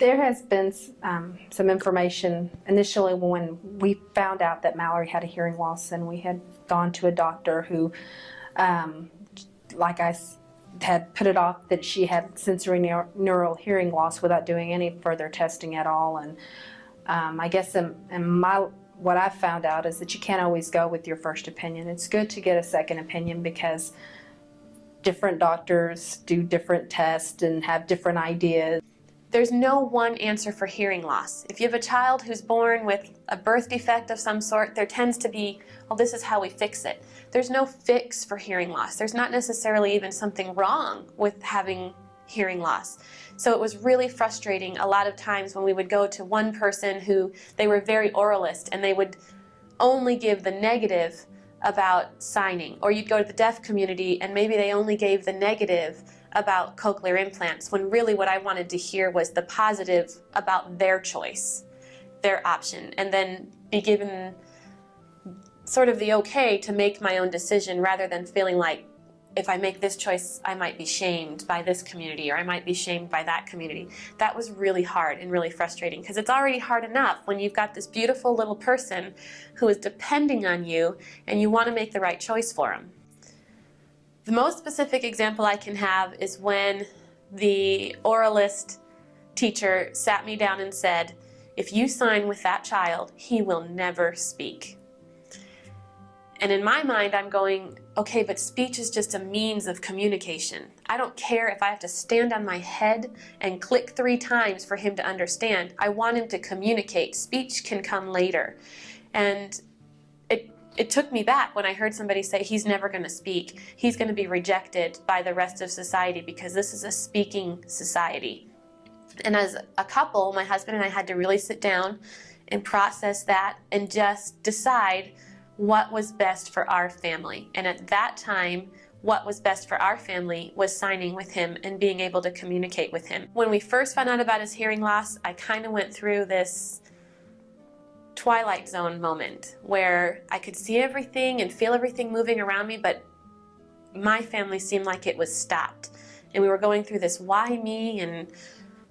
There has been um, some information initially when we found out that Mallory had a hearing loss and we had gone to a doctor who, um, like I had put it off that she had sensory neur- neural hearing loss without doing any further testing at all. And um, I guess in, in my what I've found out is that you can't always go with your first opinion. It's good to get a second opinion because different doctors do different tests and have different ideas. There's no one answer for hearing loss. If you have a child who's born with a birth defect of some sort, there tends to be, well, this is how we fix it. There's no fix for hearing loss. There's not necessarily even something wrong with having hearing loss. So it was really frustrating a lot of times when we would go to one person who they were very oralist and they would only give the negative about signing. Or you'd go to the deaf community and maybe they only gave the negative about cochlear implants when really what I wanted to hear was the positive about their choice, their option, and then be given sort of the okay to make my own decision rather than feeling like if I make this choice, I might be shamed by this community or I might be shamed by that community. That was really hard and really frustrating because it's already hard enough when you've got this beautiful little person who is depending on you and you want to make the right choice for them. The most specific example I can have is when the oralist teacher sat me down and said, if you sign with that child, he will never speak. And in my mind, I'm going, okay, but speech is just a means of communication. I don't care if I have to stand on my head and click three times for him to understand. I want him to communicate. Speech can come later. And it took me back when I heard somebody say he's never going to speak. He's going to be rejected by the rest of society because this is a speaking society. And as a couple, my husband and I had to really sit down and process that and just decide what was best for our family. And at that time, what was best for our family was signing with him and being able to communicate with him. When we first found out about his hearing loss, I kind of went through this twilight zone moment where I could see everything and feel everything moving around me, but my family seemed like it was stopped. And we were going through this why me and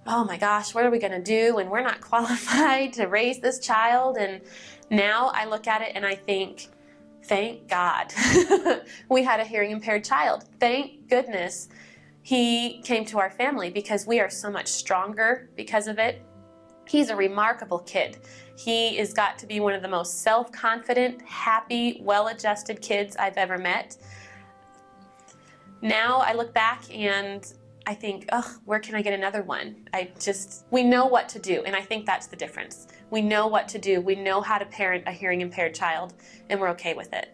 oh my gosh, what are we going to do? And we're not qualified to raise this child. And now I look at it and I think, thank God we had a hearing impaired child. Thank goodness he came to our family because we are so much stronger because of it. He's a remarkable kid. He has got to be one of the most self-confident, happy, well-adjusted kids I've ever met. Now I look back and I think, oh, where can I get another one? I just, we know what to do, and I think that's the difference. We know what to do. We know how to parent a hearing impaired child, and we're okay with it.